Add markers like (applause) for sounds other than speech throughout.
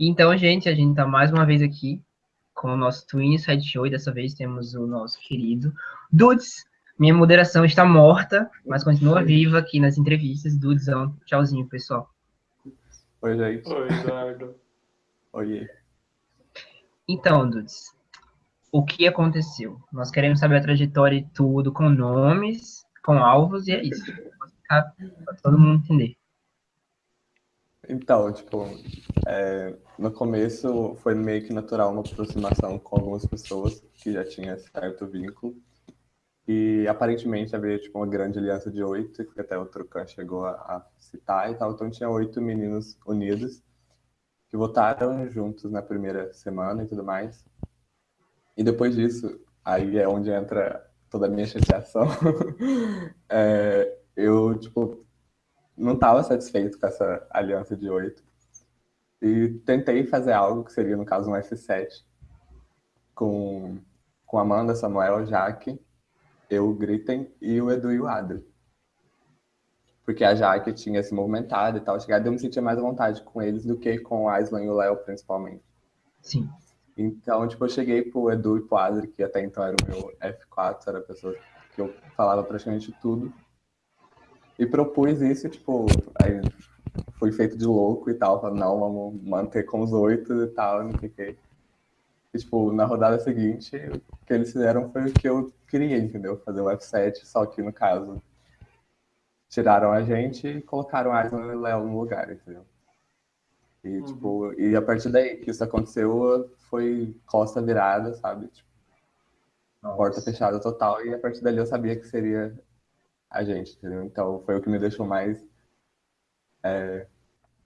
Então, gente, a gente tá mais uma vez aqui com o nosso Twin Side Show e dessa vez temos o nosso querido Dudes. Minha moderação está morta, mas continua viva aqui nas entrevistas. Dudesão, tchauzinho, pessoal. Oi, gente. Oi, Eduardo. Oi. Então, Dudes, o que aconteceu? Nós queremos saber a trajetória e tudo, com nomes, com alvos, e é isso. Para todo mundo entender. Então, tipo, é, no começo foi meio que natural uma aproximação com algumas pessoas que já tinha certo vínculo. E aparentemente havia tipo, uma grande aliança de oito, que até o Trucan chegou a, a, citar e tal. Então tinha oito meninos unidos que votaram juntos na primeira semana e tudo mais. E depois disso, aí é onde entra toda a minha chateação. (laughs) é, eu, tipo, não estava satisfeito com essa aliança de oito. E tentei fazer algo que seria, no caso, um F7 com, com Amanda, Samuel, Jaque, eu, Gritten e o Edu e o Adri. Porque a Jaque tinha se movimentado e tal, chegado, eu me sentia mais à vontade com eles do que com o Aislan e o Léo, principalmente. Sim. Então, tipo, eu cheguei pro Edu e pro Adri, que até então era o meu F4, era a pessoa que eu falava praticamente tudo. E propus isso, tipo, aí fui feito de louco e tal, falei, não, vamos manter com os oito e tal, não sei o que. E, tipo, na rodada seguinte, o que eles fizeram foi o que eu queria, entendeu? Fazer o F7, só que no caso, tiraram a gente e colocaram a Aslan e o Léo no lugar, entendeu? E, uhum. tipo, e a partir daí que isso aconteceu, foi costa virada, sabe? Tipo, porta fechada total, e a partir dali eu sabia que seria a gente, entendeu? Então foi o que me deixou mais é,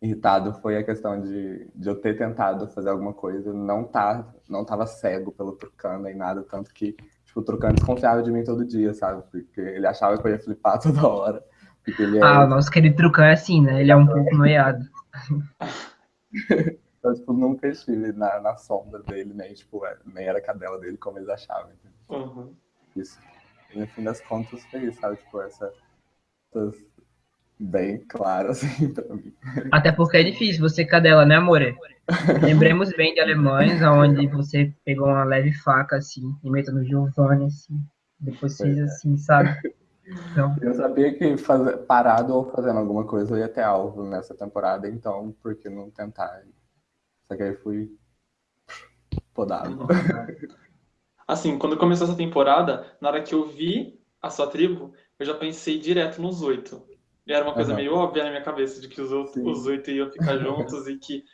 irritado, foi a questão de, de eu ter tentado fazer alguma coisa, não tá, não tava cego pelo Trucano nem nada, tanto que tipo, o Trucano desconfiava de mim todo dia, sabe? Porque ele achava que eu ia flipar (laughs) toda hora. Porque ele é... Ah, o nosso querido Trucano é assim, né? Ele é um pouco noiado. (laughs) eu tipo, nunca estive na, na sombra dele, nem, tipo, é, nem era cadela dele como eles achavam. Uhum. Isso. E no fim das contas foi isso, sabe? Tipo, essa, essas bem claro, (laughs) assim, pra mim. Até porque é difícil você cadela, né, amore? Lembremos bem de Alemães, onde você pegou uma leve faca, assim, e meteu no Giovanni, assim, depois fez é. assim, sabe? Então... (laughs) Eu sabia que fazer, parado ou fazendo alguma coisa eu ia ter alvo nessa temporada, então por que não tentar? Só que aí fui podado. Assim, quando começou essa temporada, na hora que eu vi a sua tribo, eu já pensei direto nos oito. E era uma coisa uhum. meio óbvia na minha cabeça, de que os, os oito iam ficar (laughs) juntos e que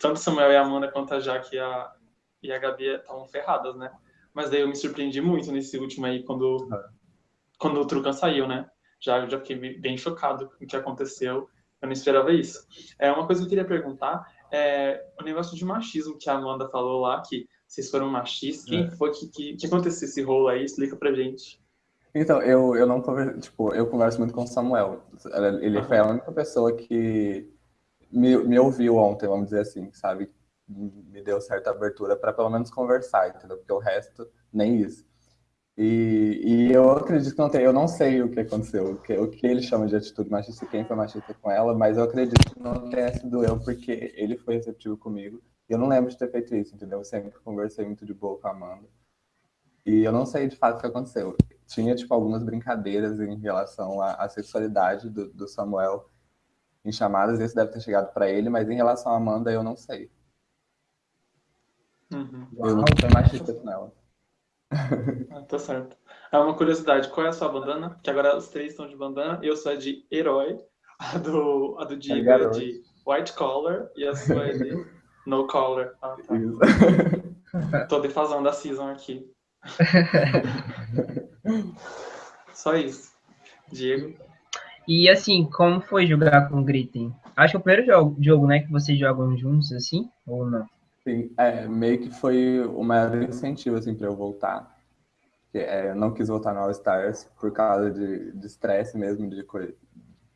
tanto Samuel e a Amanda quanto a Jaque e a, e a Gabi estavam ferradas, né? Mas daí eu me surpreendi muito nesse último aí, quando, uhum. quando o Trucan saiu, né? Já, já fiquei bem chocado com o que aconteceu. Eu não esperava isso. É, uma coisa que eu queria perguntar é o negócio de machismo que a Amanda falou lá, que vocês foram machistas. Quem é. foi que, que, que aconteceu esse rolo aí? Explica pra gente. Então, eu, eu não converso, tipo, eu converso muito com o Samuel. Ele uhum. foi a única pessoa que me, me ouviu ontem, vamos dizer assim, sabe? Me deu certa abertura para pelo menos conversar, entendeu? Porque o resto, nem isso. E, e eu acredito que não tem, eu não sei o que aconteceu, o que, o que ele chama de atitude machista, quem foi machista com ela, mas eu acredito que não tenha sido eu, porque ele foi receptivo comigo. Eu não lembro de ter feito isso, entendeu? Eu sempre conversei muito de boa com a Amanda. E eu não sei de fato o que aconteceu. Tinha, tipo, algumas brincadeiras em relação à, à sexualidade do, do, Samuel em chamadas, esse deve ter chegado para ele, mas em relação à Amanda, eu não sei. Uhum. Eu não fui machista com ela. (laughs) Ah, tá certo. É uma curiosidade, qual é a sua bandana? Que agora os três estão de bandana, eu sou a de herói, a do, a do Diego é de white collar e a sua é de no collar. Ah, tá. (laughs) Tô defasando a season aqui. (laughs) Só isso. Diego? E assim, como foi jogar com o Gritten? Acho que é o primeiro jogo, jogo, né, que vocês jogam juntos, assim, ou não? Sim, é, meio que foi o maior incentivo, assim, para eu voltar. É, eu não quis voltar no All Stars por causa de estresse mesmo, de coisa,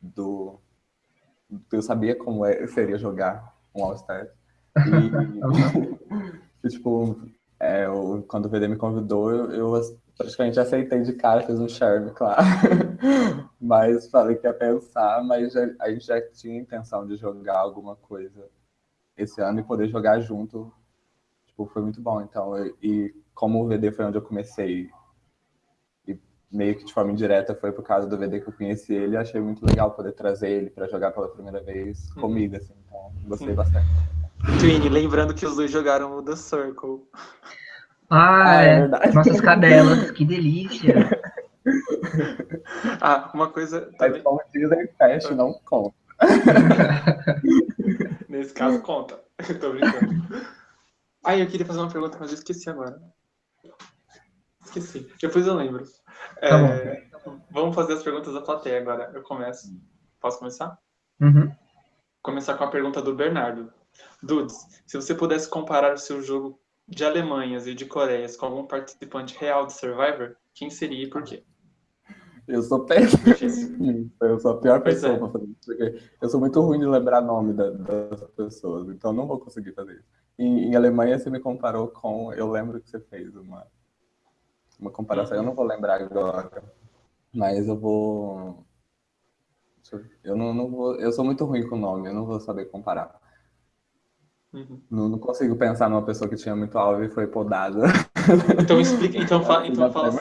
do... Eu sabia como é, seria jogar um All Stars. (laughs) E, tipo, é, eu, quando o VD me convidou, eu, eu, praticamente aceitei de cara, fiz um charme, claro. (laughs) mas falei que ia pensar, mas já, a gente já tinha intenção de jogar alguma coisa esse ano e poder jogar junto, tipo, foi muito bom. Então, eu, e como o VD foi onde eu comecei e meio que de forma indireta foi por causa do VD que eu conheci ele, achei muito legal poder trazer ele para jogar pela primeira vez uhum. comigo, assim. Então, gostei Sim. bastante. Twin, lembrando que os dois jogaram o The Circle. Ah, ah é, é nossas cadelas, que delícia. (laughs) ah, uma coisa. Também... Mas como dizem, Fast não conta. (laughs) Nesse caso, conta. (laughs) Tô brincando. Ai, eu queria fazer uma pergunta, mas eu esqueci agora. Esqueci. Depois eu lembro. Tá é, vamos fazer as perguntas da plateia agora. Eu começo. Posso começar? Uhum. Começar com a pergunta do Bernardo. Dudes, se você pudesse comparar o seu jogo de Alemanhas e de Coreias com algum participante real de Survivor, quem seria e por quê? Eu sou péssimo. Eu sou a pior pessoa é. para fazer isso, porque eu sou muito ruim de lembrar nome da, das pessoas, então não vou conseguir fazer isso. Em, em, Alemanha, você me comparou com. Eu lembro que você fez uma, uma comparação, uhum. eu não vou lembrar agora, mas eu vou. Eu não, não vou. Eu sou muito ruim com nome, eu não vou saber comparar. Uhum. Não, não, consigo pensar numa pessoa que tinha muito alvo e foi podada. Então explica, então, fa, (laughs) então fala assim,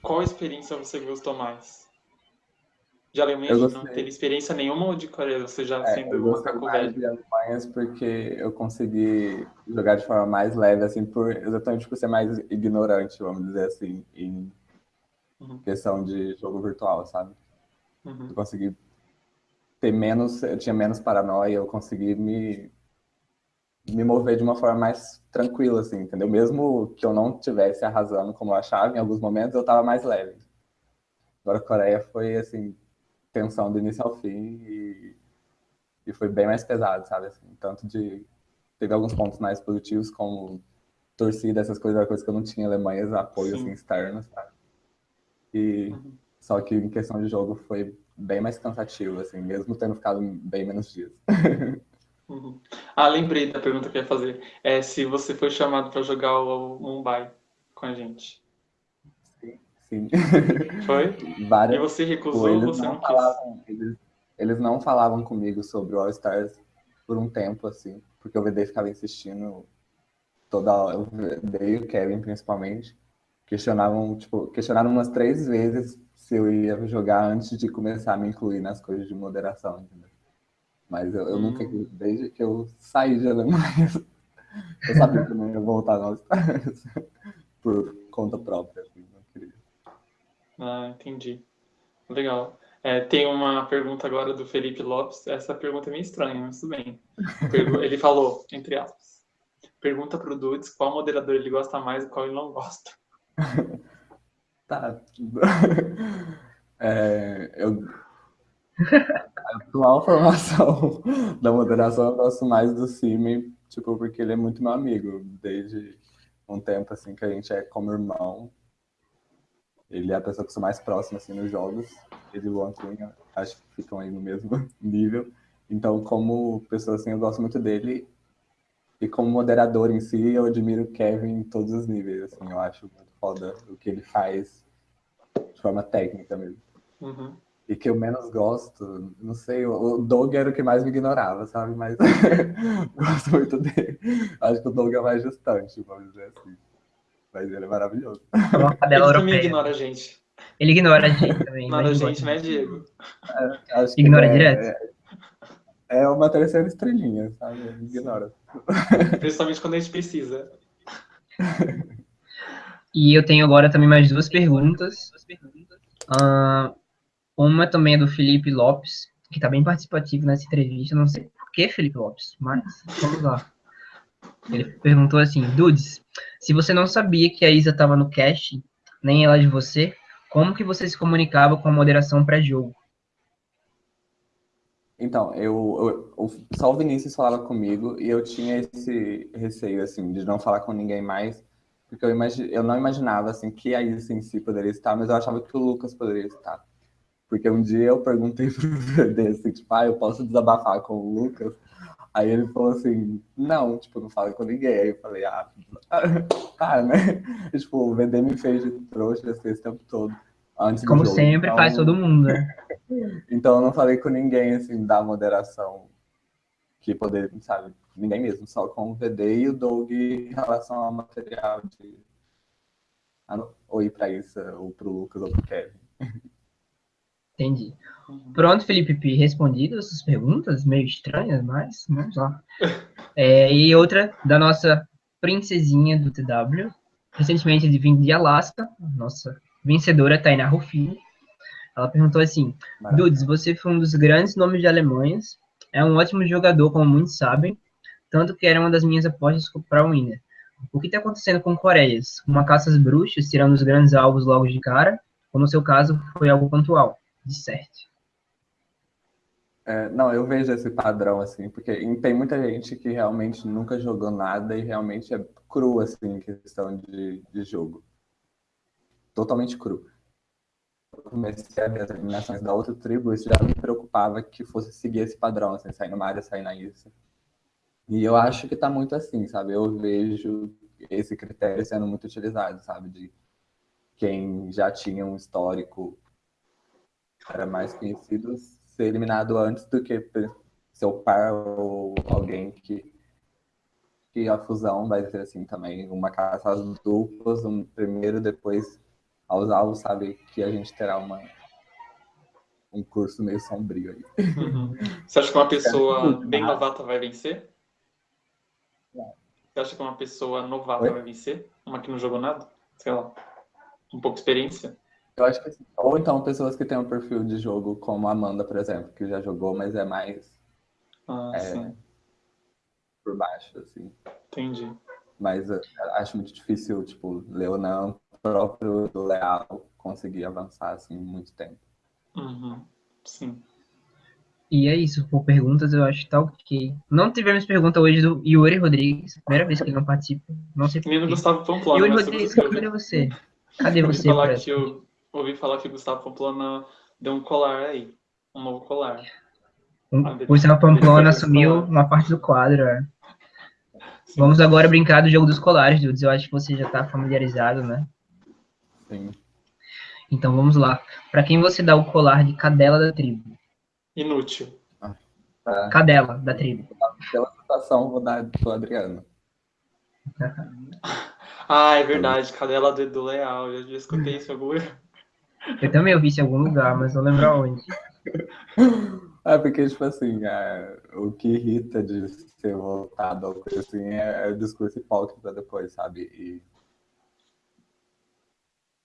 qual experiência você gostou mais? De Alemanha não teve experiência nenhuma ou de Coreia, você já é, sendo eu macaco velho? de Alemanhas porque eu consegui jogar de forma mais leve, assim, por, exatamente por ser mais ignorante, vamos dizer assim, em uhum. questão de jogo virtual, sabe? Uhum. Eu consegui ter menos, eu tinha menos paranoia, eu consegui me me mover de uma forma mais tranquila, assim, entendeu? Mesmo que eu não estivesse arrasando como eu achava, em alguns momentos eu estava mais leve. Agora a Coreia foi, assim, tensão do início ao fim e, e foi bem mais pesado, sabe? Assim, tanto de... Teve alguns pontos mais positivos, como torcida, essas coisas, era coisa que eu não tinha Alemanha, apoio, assim, externo, sabe? E... Uhum. Só que em questão de jogo foi bem mais cansativo, assim, mesmo tendo ficado bem menos dias. (laughs) Uhum. Ah, lembrei da pergunta que eu ia fazer. É se você foi chamado para jogar o Mumbai com a gente. Sim, sim. Foi? (laughs) Várias... E você recusou, eles você não, não falavam, eles, eles, não falavam comigo sobre o All Stars por um tempo, assim, porque o VD ficava insistindo toda hora, o VD e o Kevin principalmente, questionavam, tipo, questionaram umas três vezes se eu ia jogar antes de começar a me incluir nas coisas de moderação, entendeu? Mas eu, eu hum. nunca, desde que eu saí de Alemanha, (laughs) eu sabia que eu não ia voltar Estados por conta própria. Assim, não queria. Ah, entendi. Legal. É, tem uma pergunta agora do Felipe Lopes. Essa pergunta é meio estranha, mas tudo bem. Ele falou, entre aspas, pergunta para o Dudes qual moderador ele gosta mais e qual ele não gosta. (laughs) tá. (laughs) É, eu atual formação (laughs) da moderação eu gosto mais do Simi, tipo, porque ele é muito meu amigo, desde um tempo, assim, que a gente é como irmão. Ele é a pessoa que sou mais próxima, assim, nos jogos. Ele e o Antônio, acho que ficam aí no mesmo (laughs) nível. Então, como pessoa, assim, eu gosto muito dele. E como moderador em si, eu admiro o Kevin em todos os níveis, assim. Eu acho muito foda o que ele faz de forma técnica mesmo. Uhum e que eu menos gosto, não sei, o Doug era o que mais me ignorava, sabe? Mas (laughs) gosto muito dele. Acho que o Doug é mais distante, vamos dizer assim. Mas ele é maravilhoso. É uma ele também ignora a gente. Ele ignora a gente também. Ignora a gente, né, Diego? É, ignora é, direto. É, é, uma terceira estrelinha, sabe? Ele ignora. Principalmente quando a gente precisa. E eu tenho agora também mais duas perguntas. Uh, uma também é do Felipe Lopes, que está bem participativo nessa entrevista. Não sei por que Felipe Lopes, mas vamos lá. Ele perguntou assim: Dudes, se você não sabia que a Isa estava no cast, nem ela de você, como que você se comunicava com a moderação pré-jogo? Então, eu, eu, só o Vinícius falava comigo e eu tinha esse receio, assim, de não falar com ninguém mais, porque eu, imagi eu não imaginava, assim, que a Isa em si poderia estar, mas eu achava que o Lucas poderia estar. Porque um dia eu perguntei (laughs) pro VD assim, tipo, ah, eu posso desabafar com o Lucas? Aí ele falou assim, não, tipo, não fala com ninguém. Aí eu falei, ah, (laughs) tá, né? E, tipo, o VD me fez de trouxa assim, esse tempo todo. Antes Como sempre, então... faz todo mundo, né? (laughs) então eu não falei com ninguém, assim, da moderação que poder, sabe, ninguém mesmo, só com o VD e o Doug em relação ao material de ou ir para isso, ou para o Lucas, ou para o Kevin. Entendi. Pronto, Felipe P. Respondido essas perguntas, meio estranhas, mas vamos lá. (laughs) É, e outra da nossa princesinha do TW, recentemente de vindo de Alasca, nossa vencedora Tainá Rufino. Ela perguntou assim: Maravilha. Dudes, você foi um dos grandes nomes de Alemanhas, é um ótimo jogador, como muitos sabem, tanto que era uma das minhas apostas para o Winner. O que está acontecendo com Coreias? Uma caça às bruxas, tirando os grandes alvos logo de cara? Ou no seu caso, foi algo pontual? De certo. É, não, eu vejo esse padrão, assim, porque tem muita gente que realmente nunca jogou nada e realmente é cru, assim, em questão de, de jogo. Totalmente cru. Eu comecei a ver as eliminações da outra tribo, isso já me preocupava que fosse seguir esse padrão, assim, sair numa área, sair na isso. E eu acho que tá muito assim, sabe? Eu vejo esse critério sendo muito utilizado, sabe? De quem já tinha um histórico era mais conhecido ser eliminado antes do que seu par ou alguém que que a fusão vai ser assim também, uma caça às duplas, um primeiro, depois aos alvos, sabe, que a gente terá uma um curso meio sombrio aí. Uhum. (laughs) Você acha que uma pessoa bem novata vai vencer? Você acha que uma pessoa novata Oi? vai vencer? Uma que não jogou nada? Sei lá, um pouco de experiência? Eu acho que sim. Ou então pessoas que têm um perfil de jogo como a Amanda, por exemplo, que já jogou, mas é mais ah, é, por baixo, assim. Entendi. Mas acho muito difícil, tipo, Leonan, próprio do Leal, conseguir avançar, assim, muito tempo. Uhum. Sim. E é isso, por perguntas eu acho que tá ok. Não tivemos pergunta hoje do Yuri Rodrigues, primeira vez que ele não participa. Não sei Menino Gustavo Pamplona. Yuri Rodrigues, cadê você? Cadê você? Eu falar que eu, ouvi falar que o Gustavo Pamplona deu um colar aí, um novo colar. Um, o Gustavo Pamplona assumiu uma parte do quadro, é. (laughs) Vamos agora brincar do jogo dos colares, Dudes. Eu acho que você já está familiarizado, né? Sim. Então vamos lá. Para quem você dá o colar de cadela da tribo? Inútil. Ah, Cadela, da tribo. Pela situação, vou dar pro Adriano. (laughs) (laughs) ah, é verdade. Cadela do Edu Leal. Eu já escutei isso lugar. Eu também ouvi isso em algum lugar, mas não lembro aonde. (laughs) É porque, tipo assim, é, o que irrita de ser voltado ao coisa assim é, é o discurso hipócrita depois, sabe? E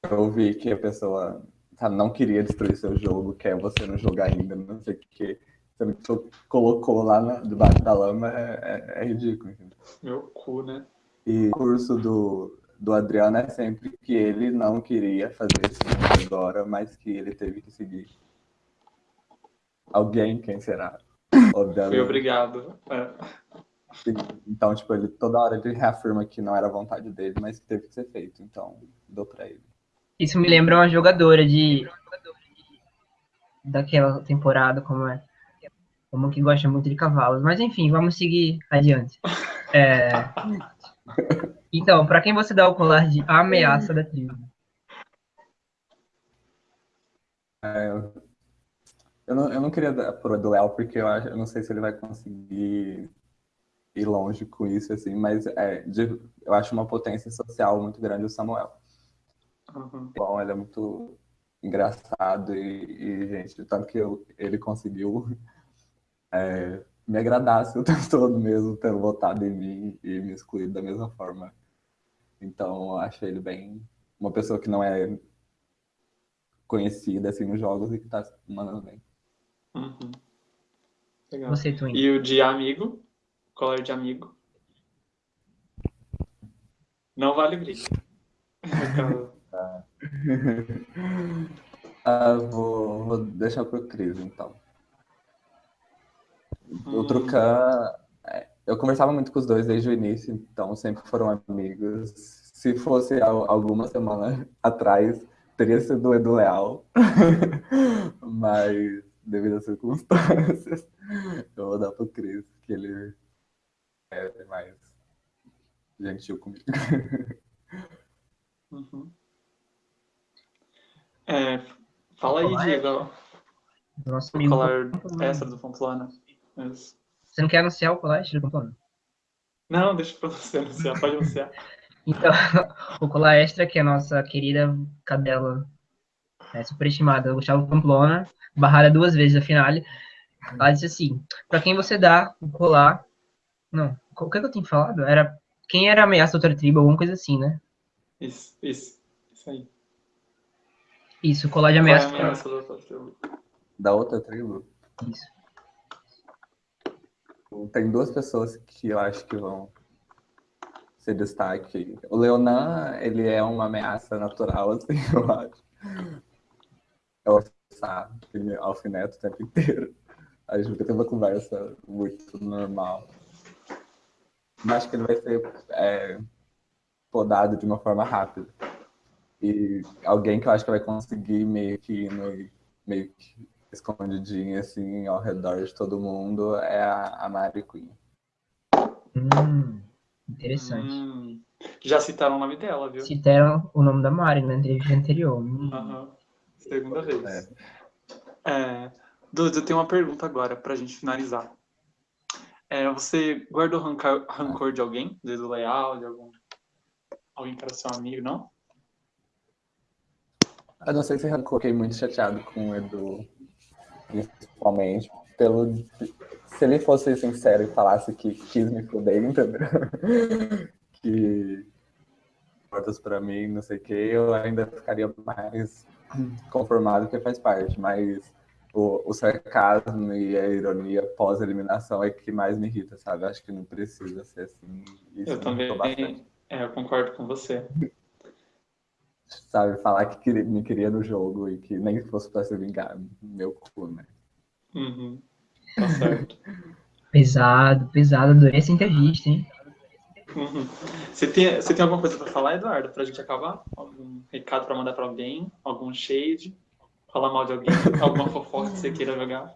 eu ouvi que a pessoa sabe, não queria destruir seu jogo, quer você não jogar ainda, não sei o que. Sendo que você colocou lá na, debaixo da lama é, é, é ridículo. Entendeu? Meu cu, né? E o curso do, do Adriano é sempre que ele não queria fazer isso agora, mas que ele teve que seguir. Alguém, quem será? Obviamente. Fui obrigado. É. Então, tipo, ele toda hora ele reafirma que não era vontade dele, mas que teve que ser feito. Então, dou pra ele. Isso me lembra uma jogadora de. daquela temporada, como é. Como que gosta muito de cavalos. Mas enfim, vamos seguir adiante. É... (laughs) Então, para quem você dá o colar de ameaça da tribo? É, eu, não, eu não queria dar pro Duel, porque eu, acho, eu não sei se ele vai conseguir ir longe com isso, assim, mas é, de, eu acho uma potência social muito grande o Samuel. Uhum. Bom, ele é muito engraçado e, e gente, tanto que eu, ele conseguiu é, me agradar assim, o (laughs) tempo todo mesmo, tendo votado em mim e me excluído da mesma forma. Então, eu acho ele bem uma pessoa que não é conhecida assim nos jogos e que tá mandando bem. Uhum. Legal. Você. E o de amigo? Colar de amigo? Não vale briga. Tá. (laughs) ah, vou, vou deixar pro Cris, então. O Trucan, é, eu conversava muito com os dois desde o início, então sempre foram amigos. Se fosse alguma semana (laughs) atrás, teria sido o Edu Leal, (laughs) mas devido às circunstâncias, (laughs) eu vou dar pro Cris, que ele é mais gentil comigo. Uhum. É, fala aí, Diego. Nosso amigo. Colar extra do Pamplona. Você não quer anunciar o colar extra do Pamplona? Não, deixa pra você anunciar, pode anunciar. (laughs) Então, (laughs) o colar extra, que é a nossa querida cadela é, superestimada, Gustavo Pamplona, barrada duas vezes a finale, ela disse assim, pra quem você dá o colar... Não, o que, é que eu tinha falado? Era quem era a ameaça da outra tribo, alguma coisa assim, né? Isso, isso, isso aí. Isso, o colar de ameaça. É a ameaça da outra tribo? Da outra tribo, Isso. tem duas pessoas que eu acho que vão ser destaque. O Leonan, ele é uma ameaça natural, (laughs) assim, eu acho. É o Sá, alfineta o tempo inteiro. A gente nunca tem uma conversa muito normal. Mas acho que ele vai ser é, podado de uma forma rápida. E alguém que eu acho que vai conseguir meio que ir no, meio que escondidinho assim ao redor de todo mundo é a, a Mary Queen. Hum, interessante. Hum, já citaram o nome dela, viu? Citaram o nome da Mari na entrevista anterior. Hum. Aham. Segunda vez. É, Dudes, eu tenho uma pergunta agora pra gente finalizar. É, você guardou rancor, rancor de alguém? Desde o leal, de algum... Alguém que era seu amigo, não? Eu não sei se eu coloquei muito chateado com o Edu, principalmente, pelo. Se ele fosse sincero e falasse que quis me fuder, entendeu? (laughs) que portas pra mim, não sei o que, eu ainda ficaria mais conformado que faz parte, mas o, o sarcasmo e a ironia pós-eliminação é que mais me irrita, sabe? Acho que não precisa ser assim. Isso Eu também é, eu concordo com você. Sabe, falar que queria- me queria no jogo e que nem fosse pra se vingar, meu cu, né? Uhum. Tá certo. Pesado, pesado. Adorei essa entrevista, hein? Uhum. Você, tem, você tem alguma coisa pra falar, Eduardo, pra gente acabar? Algum recado pra mandar pra alguém? Algum shade? Falar mal de alguém? (laughs) Alguma fofoca que você queira jogar?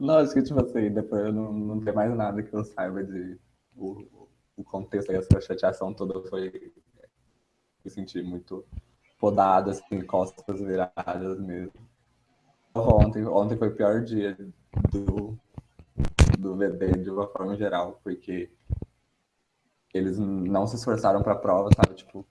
Não, acho que, tipo assim, depois eu não, não tem mais nada que eu saiba de. O, o contexto dessa chateação toda foi. Me senti muito podado, assim, costas viradas mesmo. Ontem, ontem foi o pior dia do, do VD de uma forma geral, porque eles não se esforçaram pra prova, sabe? Tipo,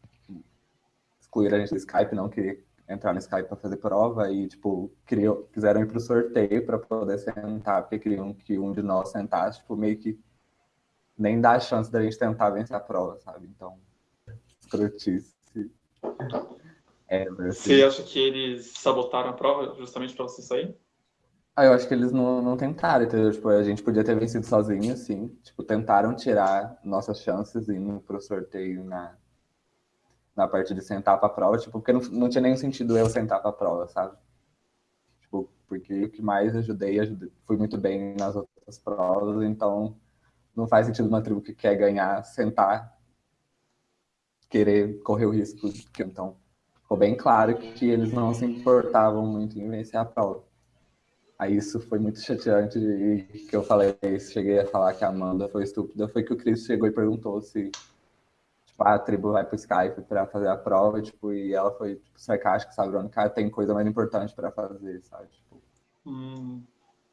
excluíram a gente do Skype, não queria entrar no Skype para fazer prova e, tipo, queriam, quiseram ir pro sorteio para poder sentar, porque queriam que um de nós sentasse, tipo, meio que nem dá a chance da gente tentar vencer a prova, sabe? Então, escrotice. É, assim, Você acha que eles sabotaram a prova justamente pra você sair? Ah, eu acho que eles não, não tentaram, entendeu? Tipo, a gente podia ter vencido sozinho, sim. Tipo, tentaram tirar nossas chances indo pro sorteio na, na parte de sentar pra prova, tipo, porque não, não tinha nenhum sentido eu sentar pra prova, sabe? Tipo, porque o que mais ajudei, ajudei, fui muito bem nas outras provas, então não faz sentido uma tribo que quer ganhar sentar, querer correr o risco. que- Então, ficou bem claro que eles não se importavam muito em vencer a prova. Aí isso foi muito chateante e que eu falei, cheguei a falar que a Amanda foi estúpida, foi que o Chris chegou e perguntou se tipo, a tribo vai pro Skype para fazer a prova, tipo, e ela foi tipo, sarcástica, sabe? Cara, tem coisa mais importante para fazer, sabe? Tipo, Hum,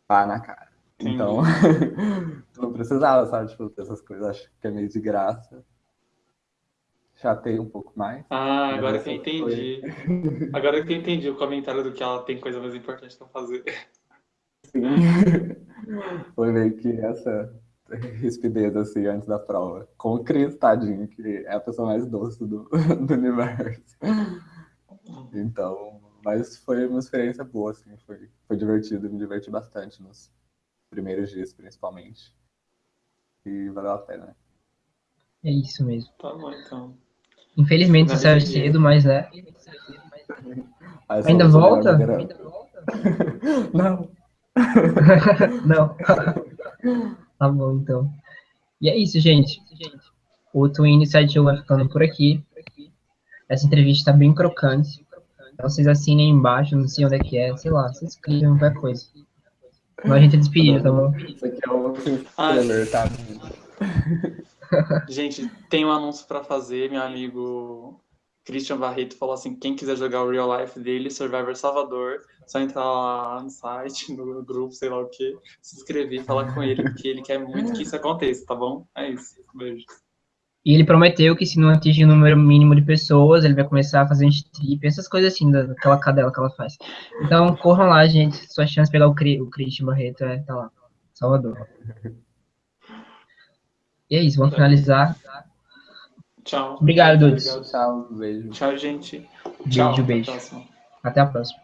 pá na cara. Entendi. Então, (laughs) não precisava, sabe? Tipo, dessas coisas, acho que é meio de graça. Chatei um pouco mais. Ah, agora que eu entendi. (laughs) Agora que eu entendi o comentário do que ela tem coisa mais importante pra fazer. Sim. (laughs) Foi meio que essa rispidez assim antes da prova. Com o Cris, tadinho, que é a pessoa mais doce do, (laughs) do universo. Então, mas foi uma experiência boa, assim, foi, foi divertido, me diverti bastante nos primeiros dias, principalmente. E valeu a pena, né? É isso mesmo. Tá bom, então. Infelizmente Não você saiu cedo, mas é. Aí eu Ainda sou- sou volta? (laughs) Não. (laughs) Não. (laughs) tá bom, então. E é isso, gente. O Twin Sideshow vai ficando por aqui. Essa entrevista tá bem crocante. Então vocês assinem aí embaixo, não sei onde é que é, sei lá, vocês clicam qualquer coisa. Mas a gente é despedido, tá bom? Isso aqui é o Ah. spoiler, tá? Gente, tem um anúncio pra fazer. Meu amigo Christian Barreto falou assim: quem quiser jogar o real life dele, Survivor Salvador, Só entrar lá no site, no grupo, sei lá o que, se inscrever, falar com ele, porque ele quer muito que isso aconteça, tá bom? É isso. Beijo. E ele prometeu que se não atingir o número mínimo de pessoas, ele vai começar a fazer strip, essas coisas assim, daquela cadela que ela faz. Então, corram lá, gente. Sua chance de pegar o, Cri, o Christian Barreto é, tá lá. Salvador. (laughs) E é isso, vamos finalizar. Tchau. Obrigado, Dudes. Tchau, beijo. Tchau, gente. Beijo, Tchau. até a beijo. próxima. Até a próxima.